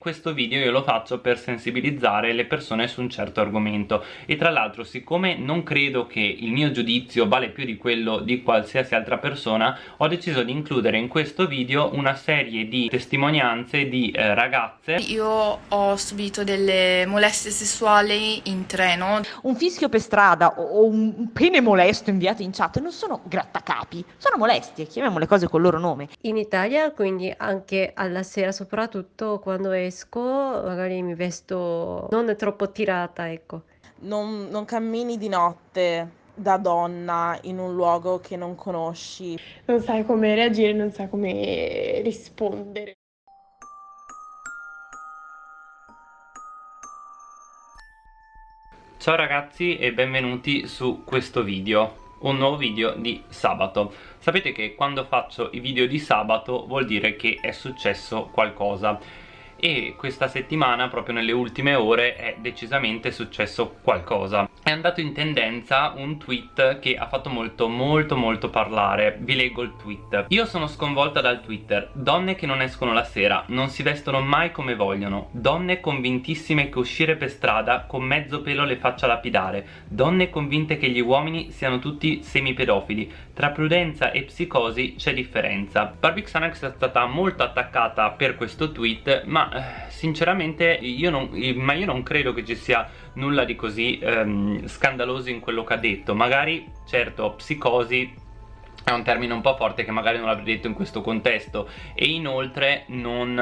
Questo video io lo faccio per sensibilizzare le persone su un certo argomento. E tra l'altro siccome non credo che il mio giudizio vale più di quello di qualsiasi altra persona ho deciso di includere in questo video una serie di testimonianze di eh, ragazze. Io ho subito delle molestie sessuali in treno. Un fischio per strada o un pene molesto inviato in chat non sono grattacapi, sono molestie, chiamiamo le cose col loro nome. In Italia, quindi anche alla sera, soprattutto quando è esco, magari mi vesto non troppo tirata, ecco. Non, non cammini di notte da donna in un luogo che non conosci. Non sai come reagire, non sai come rispondere. Ciao ragazzi e benvenuti su questo video un nuovo video di sabato sapete che quando faccio i video di sabato vuol dire che è successo qualcosa e questa settimana proprio nelle ultime ore è decisamente successo qualcosa. È andato in tendenza un tweet che ha fatto molto molto molto parlare. Vi leggo il tweet. Io sono sconvolta dal twitter. Donne che non escono la sera non si vestono mai come vogliono. Donne convintissime che uscire per strada con mezzo pelo le faccia lapidare. Donne convinte che gli uomini siano tutti semipedofili. Tra prudenza e psicosi c'è differenza. Barbie Xanax è stata molto attaccata per questo tweet ma eh, sinceramente io non, ma io non credo che ci sia nulla di così ehm, scandaloso in quello che ha detto. Magari certo psicosi è un termine un po' forte che magari non avrei detto in questo contesto. E inoltre non,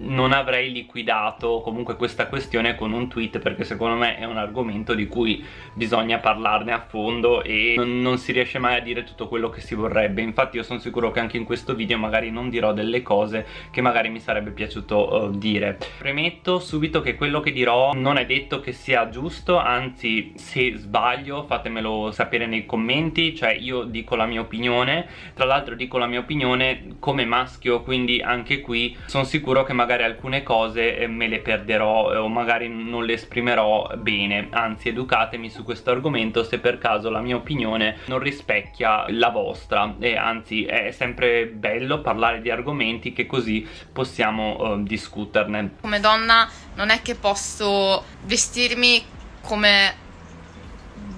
non, avrei liquidato comunque questa questione con un tweet perché secondo me è un argomento di cui bisogna parlarne a fondo e non, non si riesce mai a dire tutto quello che si vorrebbe. Infatti io sono sicuro che anche in questo video magari non dirò delle cose che magari mi sarebbe piaciuto uh, dire. Premetto subito che quello che dirò non è detto che sia giusto anzi se sbaglio fatemelo sapere nei commenti. Cioè io dico la mia opinione opinione. Tra l'altro dico la mia opinione come maschio quindi anche qui sono sicuro che magari alcune cose eh, me le perderò eh, o magari non le esprimerò bene. Anzi educatemi su questo argomento se per caso la mia opinione non rispecchia la vostra. E anzi è sempre bello parlare di argomenti che così possiamo uh, discuterne. Come donna non è che posso vestirmi come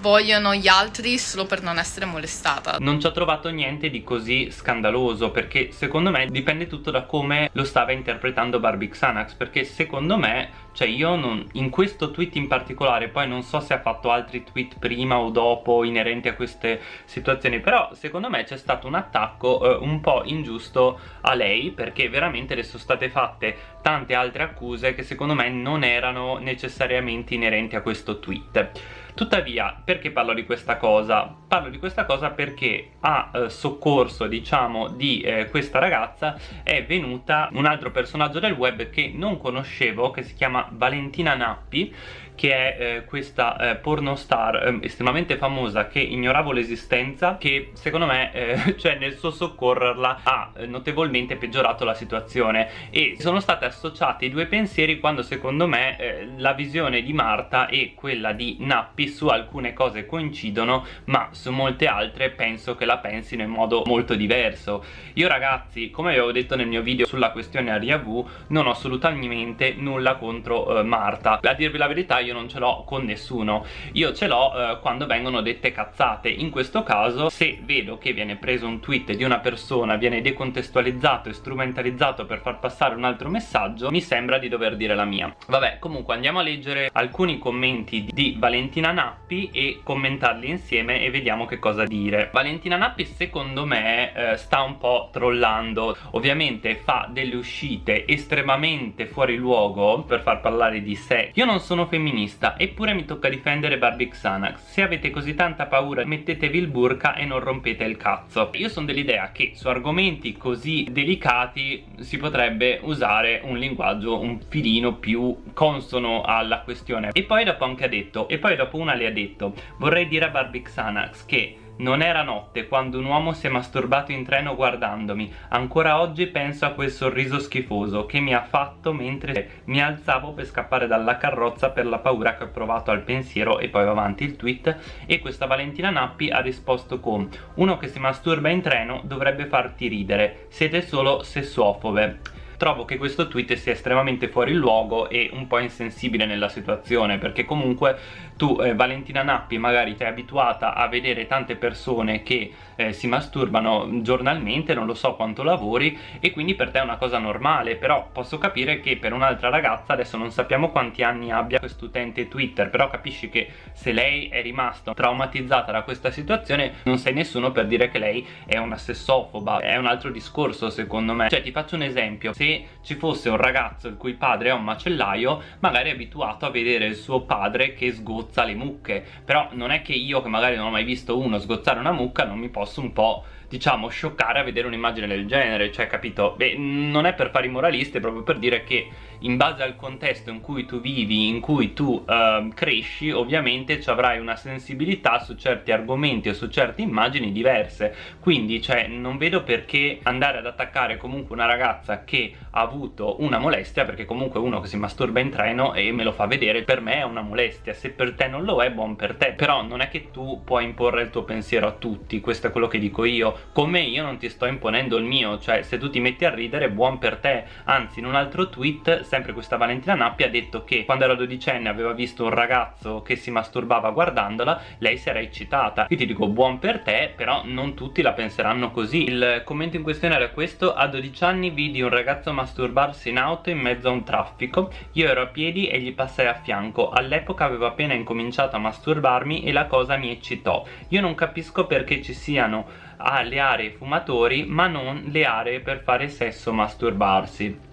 vogliono gli altri solo per non essere molestata. Non ci ho trovato niente di così scandaloso perché secondo me dipende tutto da come lo stava interpretando Barbie Xanax perché secondo me cioè io non, in questo tweet in particolare poi non so se ha fatto altri tweet prima o dopo inerenti a queste situazioni però secondo me c'è stato un attacco eh, un po' ingiusto a lei perché veramente le sono state fatte tante altre accuse che secondo me non erano necessariamente inerenti a questo tweet tuttavia perché parlo di questa cosa? parlo di questa cosa perché a eh, soccorso diciamo di eh, questa ragazza è venuta un altro personaggio del web che non conoscevo che si chiama Valentina Nappi che è eh, questa eh, pornostar eh, estremamente famosa che ignoravo l'esistenza che secondo me eh, cioè nel suo soccorrerla ha eh, notevolmente peggiorato la situazione. E sono state associate i due pensieri quando secondo me eh, la visione di Marta e quella di Nappi su alcune cose coincidono ma su molte altre penso che la pensino in modo molto diverso. Io ragazzi come avevo detto nel mio video sulla questione Aria V non ho assolutamente nulla contro Marta. A dirvi la verità io non ce l'ho con nessuno. Io ce l'ho eh, quando vengono dette cazzate. In questo caso se vedo che viene preso un tweet di una persona viene decontestualizzato e strumentalizzato per far passare un altro messaggio mi sembra di dover dire la mia. Vabbè comunque andiamo a leggere alcuni commenti di Valentina Nappi e commentarli insieme e vediamo che cosa dire. Valentina Nappi secondo me eh, sta un po' trollando. Ovviamente fa delle uscite estremamente fuori luogo per far parlare di sé. Io non sono femminile femminista eppure mi tocca difendere Barbie Xanax. Se avete così tanta paura mettetevi il burka e non rompete il cazzo. Io sono dell'idea che su argomenti così delicati si potrebbe usare un linguaggio un filino più consono alla questione. E poi dopo anche ha detto e poi dopo una le ha detto vorrei dire a Barbie Xanax che non era notte quando un uomo si è masturbato in treno guardandomi. Ancora oggi penso a quel sorriso schifoso che mi ha fatto mentre mi alzavo per scappare dalla carrozza per la paura che ho provato al pensiero e poi va avanti il tweet. E questa Valentina Nappi ha risposto con uno che si masturba in treno dovrebbe farti ridere, siete solo sessuofobe trovo che questo tweet sia estremamente fuori luogo e un po' insensibile nella situazione perché comunque tu eh, Valentina Nappi magari sei abituata a vedere tante persone che eh, si masturbano giornalmente non lo so quanto lavori e quindi per te è una cosa normale però posso capire che per un'altra ragazza adesso non sappiamo quanti anni abbia quest'utente Twitter però capisci che se lei è rimasta traumatizzata da questa situazione non sei nessuno per dire che lei è una sessofoba. È un altro discorso secondo me. Cioè ti faccio un esempio. Se ci fosse un ragazzo il cui padre è un macellaio magari abituato a vedere il suo padre che sgozza le mucche. Però non è che io che magari non ho mai visto uno sgozzare una mucca non mi posso un po' diciamo scioccare a vedere un'immagine del genere cioè capito? Beh non è per fare i moralisti è proprio per dire che in base al contesto in cui tu vivi in cui tu uh, cresci ovviamente ci avrai una sensibilità su certi argomenti o su certe immagini diverse. Quindi cioè non vedo perché andare ad attaccare comunque una ragazza che ha avuto una molestia perché comunque uno che si masturba in treno e me lo fa vedere per me è una molestia. Se per te non lo è buon per te. Però non è che tu puoi imporre il tuo pensiero a tutti questo è quello che dico io come io non ti sto imponendo il mio cioè se tu ti metti a ridere buon per te. Anzi in un altro tweet sempre questa Valentina Nappi ha detto che quando era dodicenne aveva visto un ragazzo che si masturbava guardandola lei si era eccitata. Io ti dico buon per te però non tutti la penseranno così. Il commento in questione era questo. A 12 anni vidi un ragazzo masturbarsi in auto in mezzo a un traffico. Io ero a piedi e gli passai a fianco. All'epoca avevo appena incominciato a masturbarmi e la cosa mi eccitò. Io non capisco perché ci siano ha le aree fumatori ma non le aree per fare sesso masturbarsi.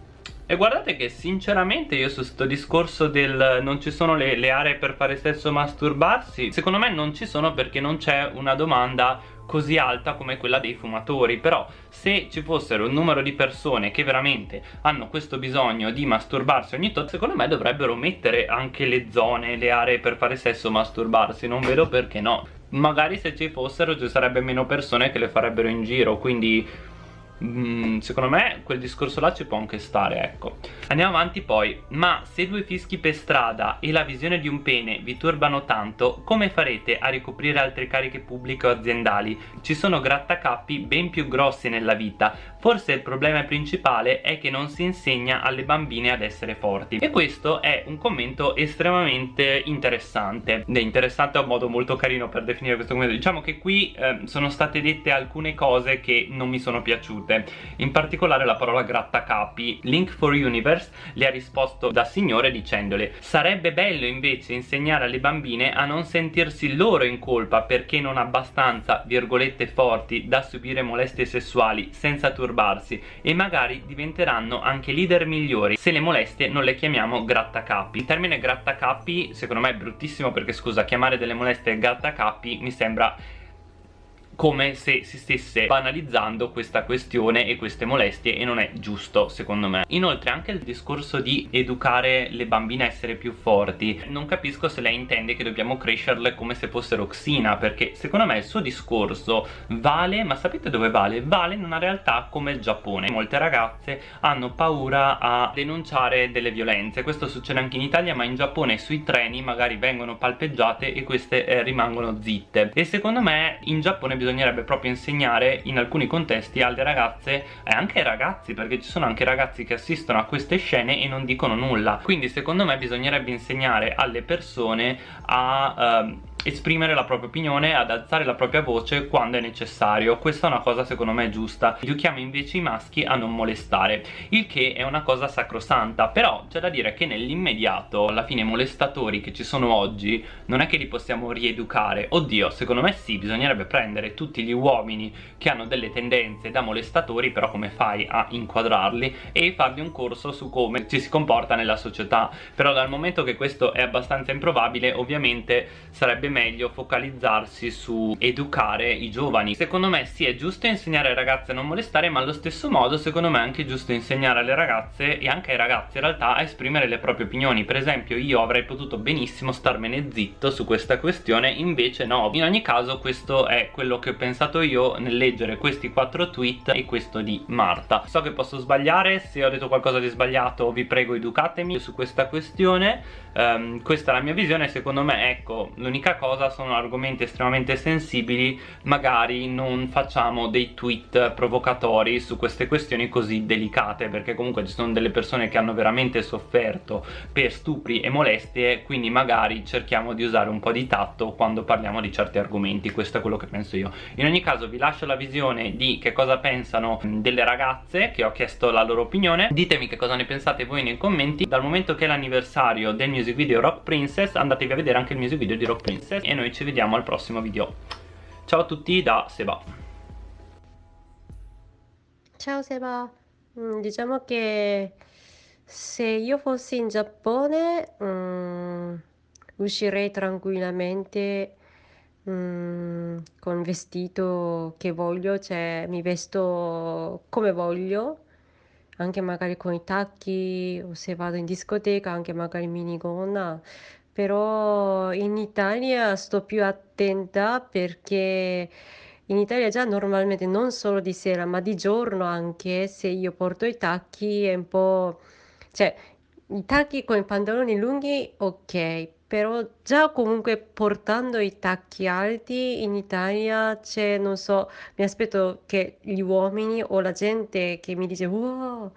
E guardate che sinceramente io su questo discorso del non ci sono le, le, aree per fare sesso masturbarsi Secondo me non ci sono perché non c'è una domanda così alta come quella dei fumatori. Però se ci fossero un numero di persone che veramente hanno questo bisogno di masturbarsi ogni tot Secondo me dovrebbero mettere anche le zone, le aree per fare sesso masturbarsi. Non vedo perché no magari se ci fossero ci sarebbe meno persone che le farebbero in giro quindi Mm, secondo me quel discorso là ci può anche stare ecco. Andiamo avanti poi. Ma se due fischi per strada e la visione di un pene vi turbano tanto come farete a ricoprire altre cariche pubbliche o aziendali? Ci sono grattacappi ben più grossi nella vita. Forse il problema principale è che non si insegna alle bambine ad essere forti. E questo è un commento estremamente interessante. È interessante è un modo molto carino per definire questo commento. Diciamo che qui eh, sono state dette alcune cose che non mi sono piaciute piaciute in particolare la parola grattacapi Link for Universe le ha risposto da signore dicendole sarebbe bello invece insegnare alle bambine a non sentirsi loro in colpa perché non abbastanza virgolette forti da subire molestie sessuali senza turbarsi e magari diventeranno anche leader migliori se le molestie non le chiamiamo grattacapi il termine grattacapi secondo me è bruttissimo perché scusa chiamare delle molestie grattacapi mi sembra come se si stesse banalizzando questa questione e queste molestie e non è giusto secondo me. Inoltre anche il discorso di educare le bambine a essere più forti non capisco se lei intende che dobbiamo crescerle come se fossero Xina perché secondo me il suo discorso vale ma sapete dove vale? vale in una realtà come il Giappone. Molte ragazze hanno paura a denunciare delle violenze. Questo succede anche in Italia ma in Giappone sui treni magari vengono palpeggiate e queste eh, rimangono zitte. E secondo me in Giappone bisogna bisognerebbe proprio insegnare in alcuni contesti alle ragazze e anche ai ragazzi perché ci sono anche ragazzi che assistono a queste scene e non dicono nulla. Quindi secondo me bisognerebbe insegnare alle persone a uh, esprimere la propria opinione, ad alzare la propria voce quando è necessario. Questa è una cosa secondo me giusta. Educhiamo invece i maschi a non molestare. Il che è una cosa sacrosanta. Però c'è da dire che nell'immediato alla fine i molestatori che ci sono oggi non è che li possiamo rieducare. Oddio secondo me sì bisognerebbe prendere tutti gli uomini che hanno delle tendenze da molestatori però come fai a inquadrarli? E fargli un corso su come ci si comporta nella società. Però dal momento che questo è abbastanza improbabile ovviamente sarebbe meglio focalizzarsi su educare i giovani. Secondo me sì è giusto insegnare ai ragazzi a non molestare ma allo stesso modo secondo me è anche giusto insegnare alle ragazze e anche ai ragazzi in realtà a esprimere le proprie opinioni. Per esempio io avrei potuto benissimo starmene zitto su questa questione invece no. In ogni caso questo è quello che ho pensato io nel leggere questi quattro tweet e questo di Marta. So che posso sbagliare se ho detto qualcosa di sbagliato vi prego educatemi su questa questione. Um, questa è la mia visione secondo me ecco l'unica cosa sono argomenti estremamente sensibili magari non facciamo dei tweet provocatori su queste questioni così delicate perché comunque ci sono delle persone che hanno veramente sofferto per stupri e molestie quindi magari cerchiamo di usare un po' di tatto quando parliamo di certi argomenti. Questo è quello che penso io. In ogni caso vi lascio la visione di che cosa pensano delle ragazze che ho chiesto la loro opinione. Ditemi che cosa ne pensate voi nei commenti. Dal momento che è l'anniversario del music video Rock Princess andatevi a vedere anche il music video di Rock Princess e noi ci vediamo al prossimo video. Ciao a tutti da Seba. Ciao Seba, Mm, diciamo che se io fossi in Giappone, mm, uscirei tranquillamente, mm, con vestito che voglio, cioè mi vesto come voglio, anche magari con i tacchi, o se vado in discoteca, anche magari minigonna. Però in Italia sto più attenta perché in Italia già normalmente non solo di sera, ma di giorno anche, se io porto i tacchi è un po'... cioè i tacchi con i pantaloni lunghi ok, però già comunque portando i tacchi alti in Italia c'è, non so, mi aspetto che gli uomini o la gente che mi dice wow,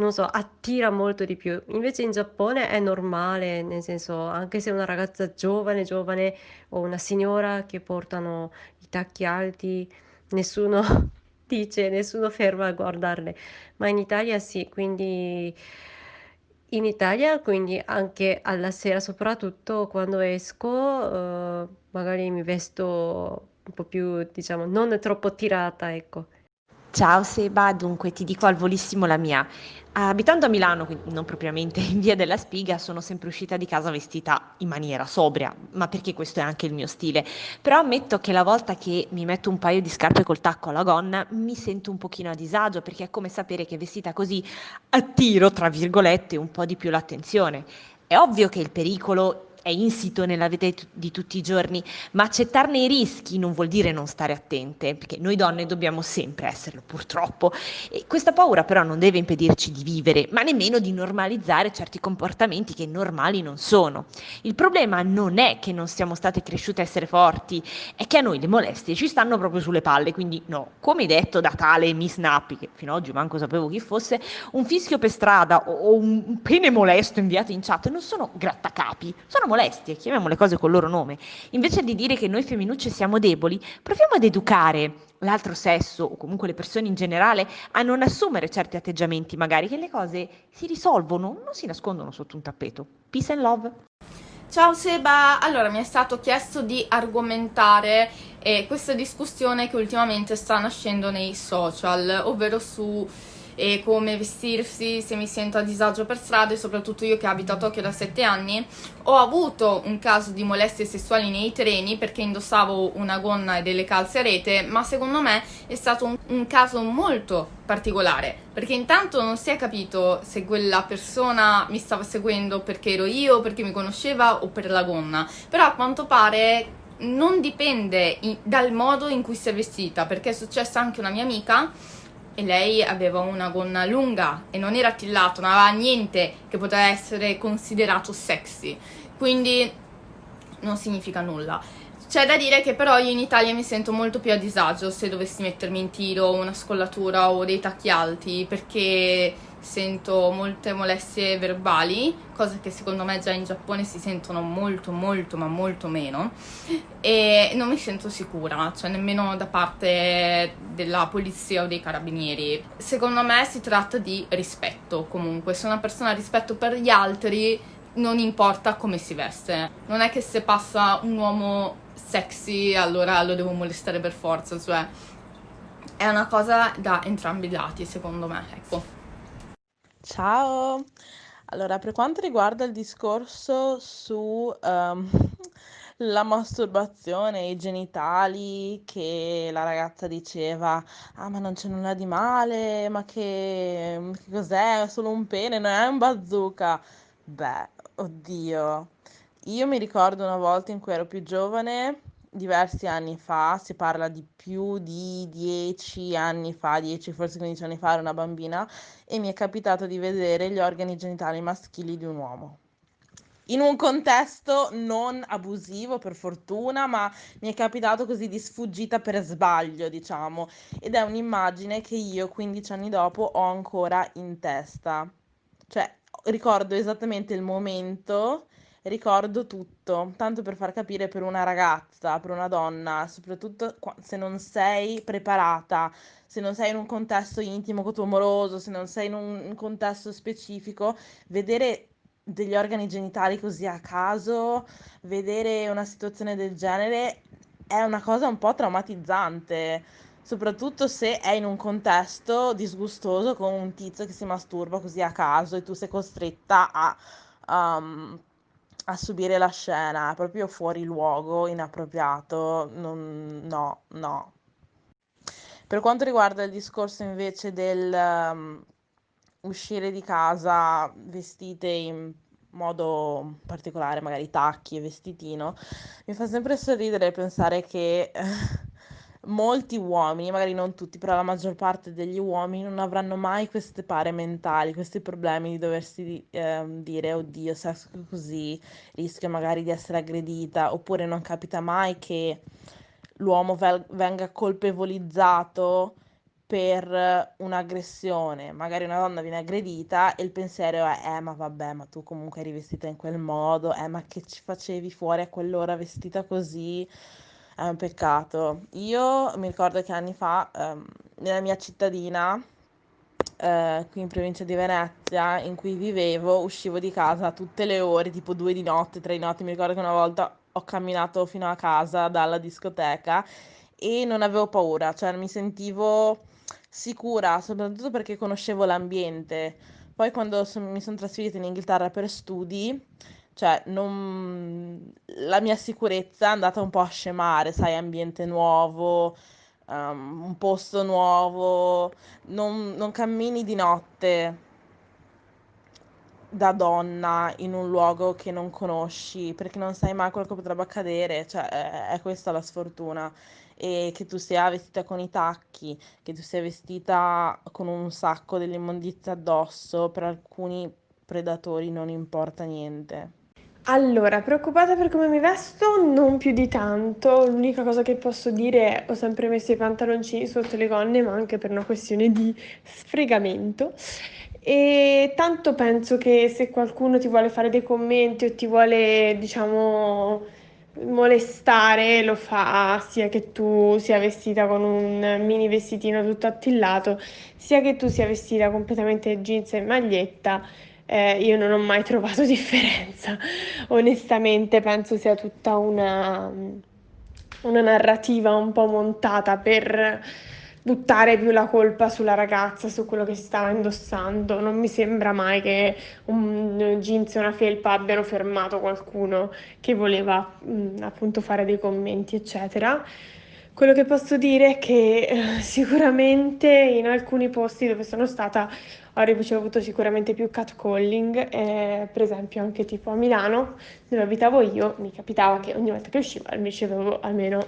non so, attira molto di più. Invece in Giappone è normale, nel senso, anche se una ragazza giovane, giovane o una signora che portano i tacchi alti, nessuno dice, nessuno ferma a guardarle. Ma in Italia sì, quindi in Italia, quindi anche alla sera, soprattutto quando esco, eh, magari mi vesto un po' più, diciamo, non troppo tirata, ecco. Ciao Seba, dunque ti dico al volissimo la mia. Abitando a Milano, quindi non propriamente in via della Spiga, sono sempre uscita di casa vestita in maniera sobria, ma perché questo è anche il mio stile. Però ammetto che la volta che mi metto un paio di scarpe col tacco alla gonna mi sento un pochino a disagio perché è come sapere che vestita così attiro, tra virgolette, un po' di più l'attenzione. È ovvio che il pericolo è insito nella vita di tutti i giorni, ma accettarne i rischi non vuol dire non stare attente, perché noi donne dobbiamo sempre esserlo, purtroppo. E questa paura però non deve impedirci di vivere, ma nemmeno di normalizzare certi comportamenti che normali non sono. Il problema non è che non siamo state cresciute a essere forti, è che a noi le molestie ci stanno proprio sulle palle, quindi no, come detto da tale Miss Nappi, che fino ad oggi manco sapevo chi fosse, un fischio per strada o un pene molesto inviato in chat non sono grattacapi, sono molestie, chiamiamo le cose col loro nome. Invece di dire che noi femminucce siamo deboli, proviamo ad educare l'altro sesso o comunque le persone in generale a non assumere certi atteggiamenti, magari che le cose si risolvono, non si nascondono sotto un tappeto. Peace and love. Ciao Seba, allora mi è stato chiesto di argomentare eh, questa discussione che ultimamente sta nascendo nei social, ovvero su e come vestirsi se mi sento a disagio per strada e soprattutto io che abito a Tokyo da 7 anni ho avuto un caso di molestie sessuali nei treni perché indossavo una gonna e delle calze a rete ma secondo me è stato un, un caso molto particolare perché intanto non si è capito se quella persona mi stava seguendo perché ero io, perché mi conosceva o per la gonna però a quanto pare non dipende dal modo in cui si è vestita perché è successa anche una mia amica e lei aveva una gonna lunga e non era attillato, non aveva niente che poteva essere considerato sexy, quindi non significa nulla. C'è da dire che però io in Italia mi sento molto più a disagio se dovessi mettermi in tiro una scollatura o dei tacchi alti perché sento molte molestie verbali, cosa che secondo me già in Giappone si sentono molto molto ma molto meno e non mi sento sicura, cioè nemmeno da parte della polizia o dei carabinieri. Secondo me si tratta di rispetto comunque, se una persona ha rispetto per gli altri non importa come si veste, non è che se passa un uomo sexy allora lo devo molestare per forza, cioè è una cosa da entrambi i lati secondo me, ecco. Ciao! Allora, per quanto riguarda il discorso su ehm, la masturbazione, i genitali, che la ragazza diceva, ah ma non c'è nulla di male, ma che, che cos'è? È solo un pene, non è un bazooka. Beh, oddio. Io mi ricordo una volta in cui ero più giovane diversi anni fa, si parla di più di 10 anni fa, 10 forse 15 anni fa, ero una bambina e mi è capitato di vedere gli organi genitali maschili di un uomo. in un contesto non abusivo per fortuna, ma mi è capitato così di sfuggita per sbaglio, diciamo, ed è un'immagine che io 15 anni dopo ho ancora in testa. Cioè, ricordo esattamente il momento, ricordo tutto, tanto per far capire per una ragazza, per una donna, soprattutto se non sei preparata, se non sei in un contesto intimo amoroso, se non sei in un contesto specifico, vedere degli organi genitali così a caso, vedere una situazione del genere è una cosa un po' traumatizzante, soprattutto se è in un contesto disgustoso con un tizio che si masturba così a caso e tu sei costretta a, um, a subire la scena, proprio fuori luogo, inappropriato, non, no, no. Per quanto riguarda il discorso invece del um, uscire di casa vestite in modo particolare, magari tacchi e vestitino, mi fa sempre sorridere pensare che molti uomini, magari non tutti, però la maggior parte degli uomini non avranno mai queste pare mentali, questi problemi di doversi eh, dire oddio, se esco così rischio magari di essere aggredita, oppure non capita mai che l'uomo vel- venga colpevolizzato per un'aggressione, magari una donna viene aggredita e il pensiero è eh ma vabbè ma tu comunque eri vestita in quel modo, eh ma che ci facevi fuori a quell'ora vestita così, è un peccato. Io mi ricordo che anni fa ehm, nella mia cittadina, eh, qui in provincia di Venezia, in cui vivevo, uscivo di casa tutte le ore, tipo due di notte, tre di notte, mi ricordo che una volta ho camminato fino a casa dalla discoteca e non avevo paura, cioè mi sentivo sicura, soprattutto perché conoscevo l'ambiente. Poi quando son- mi sono trasferita in Inghilterra per studi, cioè non... la mia sicurezza è andata un po' a scemare, sai, ambiente nuovo, um, un posto nuovo, non, non cammini di notte da donna in un luogo che non conosci, perché non sai mai quello che potrebbe accadere, cioè è, questa la sfortuna. E che tu sia vestita con i tacchi, che tu sia vestita con un sacco dell'immondizia addosso, per alcuni predatori non importa niente. Allora, preoccupata per come mi vesto? Non più di tanto. L'unica cosa che posso dire è ho sempre messo i pantaloncini sotto le gonne, ma anche per una questione di sfregamento. E tanto penso che se qualcuno ti vuole fare dei commenti o ti vuole, diciamo, molestare, lo fa sia che tu sia vestita con un mini vestitino tutto attillato, sia che tu sia vestita completamente jeans e maglietta. Eh, io non ho mai trovato differenza. Onestamente penso sia tutta una, una narrativa un po' montata per buttare più la colpa sulla ragazza, su quello che stava indossando. Non mi sembra mai che un jeans e una felpa abbiano fermato qualcuno che voleva mh, appunto fare dei commenti, eccetera. Quello che posso dire è che eh, sicuramente in alcuni posti dove sono stata ho ricevuto sicuramente più catcalling, eh, per esempio anche tipo a Milano, dove abitavo io, mi capitava che ogni volta che uscivo ricevevo almeno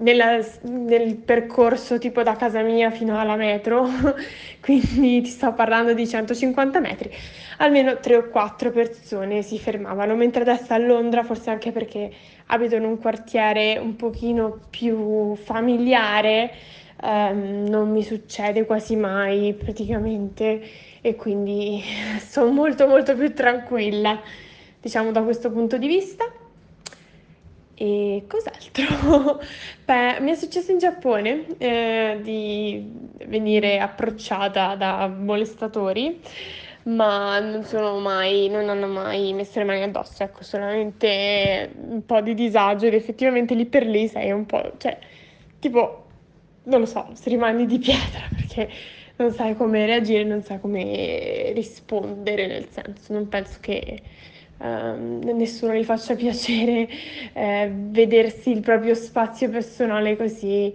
nella, nel percorso tipo da casa mia fino alla metro, quindi ti sto parlando di 150 metri, almeno 3 o 4 persone si fermavano, mentre adesso a Londra, forse anche perché abito in un quartiere un pochino più familiare, ehm, non mi succede quasi mai praticamente e quindi sono molto molto più tranquilla, diciamo da questo punto di vista. E cos'altro? Beh, mi è successo in Giappone eh, di venire approcciata da molestatori, ma non sono mai, non hanno mai messo le mani addosso, ecco, solamente un po' di disagio ed effettivamente lì per lì sei un po', cioè, tipo, non lo so, se rimani di pietra perché non sai come reagire, non sai come rispondere, nel senso, non penso che Uh, nessuno gli faccia piacere uh, vedersi il proprio spazio personale così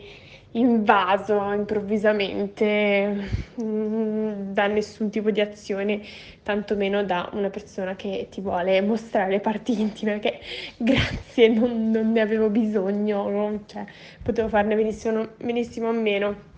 invaso improvvisamente um, da nessun tipo di azione, tantomeno da una persona che ti vuole mostrare le parti intime, che grazie, non, non ne avevo bisogno, cioè, potevo farne benissimo, benissimo a meno.